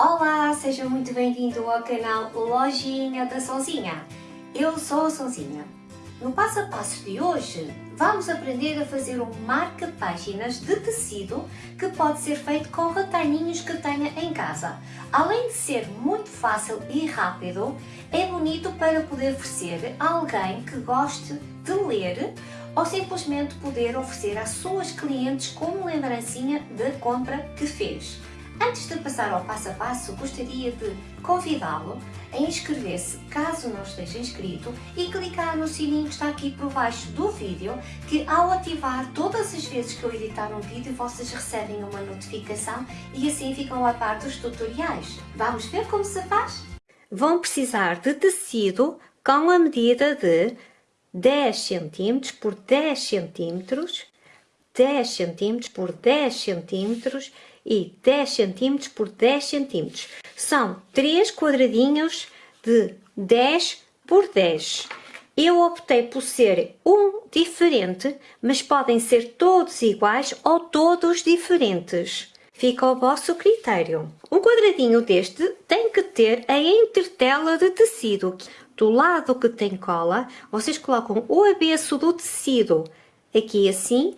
Olá, seja muito bem-vindo ao canal Lojinha da Sonzinha. Eu sou a Sonzinha. No passo a passo de hoje, vamos aprender a fazer um marca-páginas de tecido que pode ser feito com retalhinhos que tenha em casa. Além de ser muito fácil e rápido, é bonito para poder oferecer a alguém que goste de ler ou simplesmente poder oferecer às suas clientes como lembrancinha da compra que fez. Antes de passar ao passo a passo, gostaria de convidá-lo a inscrever-se caso não esteja inscrito e clicar no sininho que está aqui por baixo do vídeo que ao ativar todas as vezes que eu editar um vídeo vocês recebem uma notificação e assim ficam a par dos tutoriais. Vamos ver como se faz? Vão precisar de tecido com a medida de 10 cm por 10 cm, 10 cm por 10 cm e 10 cm por 10 cm. São 3 quadradinhos de 10 por 10. Eu optei por ser um diferente, mas podem ser todos iguais ou todos diferentes. Fica ao vosso critério. Um quadradinho deste tem que ter a entretela de tecido. Do lado que tem cola, vocês colocam o avesso do tecido aqui assim,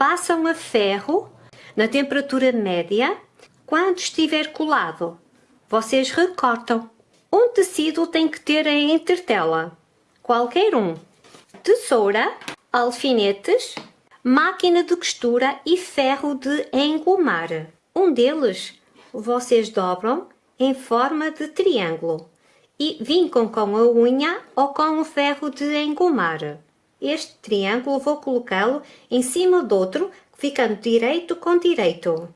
passam a ferro na temperatura média, quando estiver colado, vocês recortam. Um tecido tem que ter a entretela, qualquer um. Tesoura, alfinetes, máquina de costura e ferro de engomar. Um deles vocês dobram em forma de triângulo e vincam com a unha ou com o ferro de engomar. Este triângulo vou colocá-lo em cima do outro ficando direito com direito.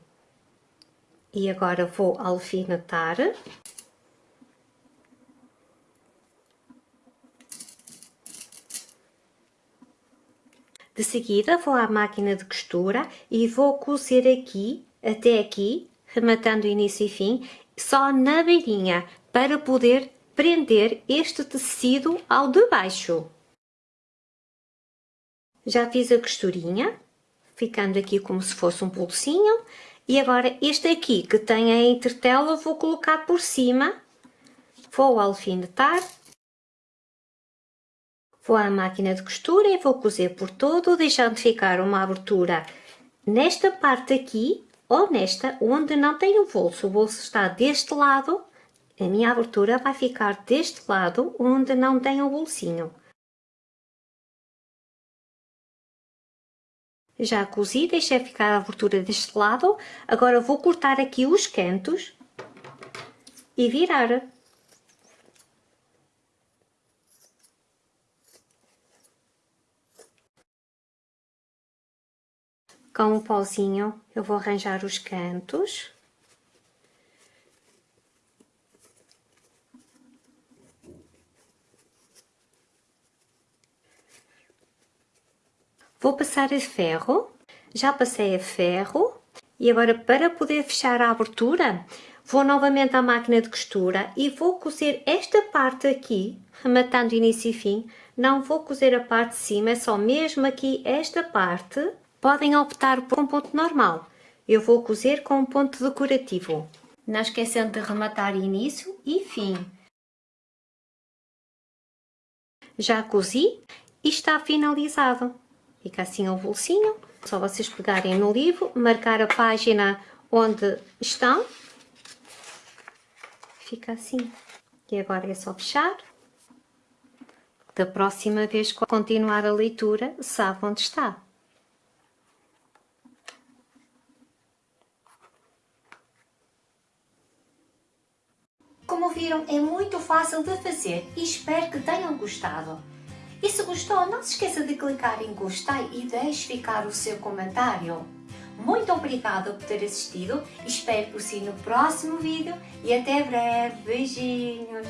E agora vou alfinetar. De seguida vou à máquina de costura e vou cozer aqui, até aqui, rematando início e fim, só na beirinha, para poder prender este tecido ao de baixo. Já fiz a costurinha, ficando aqui como se fosse um pulsinho. E agora este aqui que tem a entretela vou colocar por cima, vou alfinetar, vou à máquina de costura e vou cozer por todo, deixando ficar uma abertura nesta parte aqui ou nesta onde não tem o bolso. O bolso está deste lado, a minha abertura vai ficar deste lado onde não tem o bolsinho. Já cozi, deixei ficar a abertura deste lado. Agora vou cortar aqui os cantos e virar. Com o pauzinho eu vou arranjar os cantos. Vou passar a ferro, já passei a ferro. E agora para poder fechar a abertura vou novamente à máquina de costura e vou cozer esta parte aqui, rematando início e fim, não vou cozer a parte de cima, é só mesmo aqui esta parte, podem optar por um ponto normal, eu vou cozer com um ponto decorativo, não esquecendo de rematar início e fim. Já cozi e está finalizado. Fica assim o bolsinho. Só vocês pegarem no livro, marcar a página onde estão. Fica assim. E agora é só fechar. Da próxima vez que continuar a leitura, sabe onde está. Como viram, é muito fácil de fazer e espero que tenham gostado. E se gostou, não se esqueça de clicar em gostei e deixe ficar o seu comentário. Muito obrigada por ter assistido, espero por si no próximo vídeo e até breve. Beijinhos!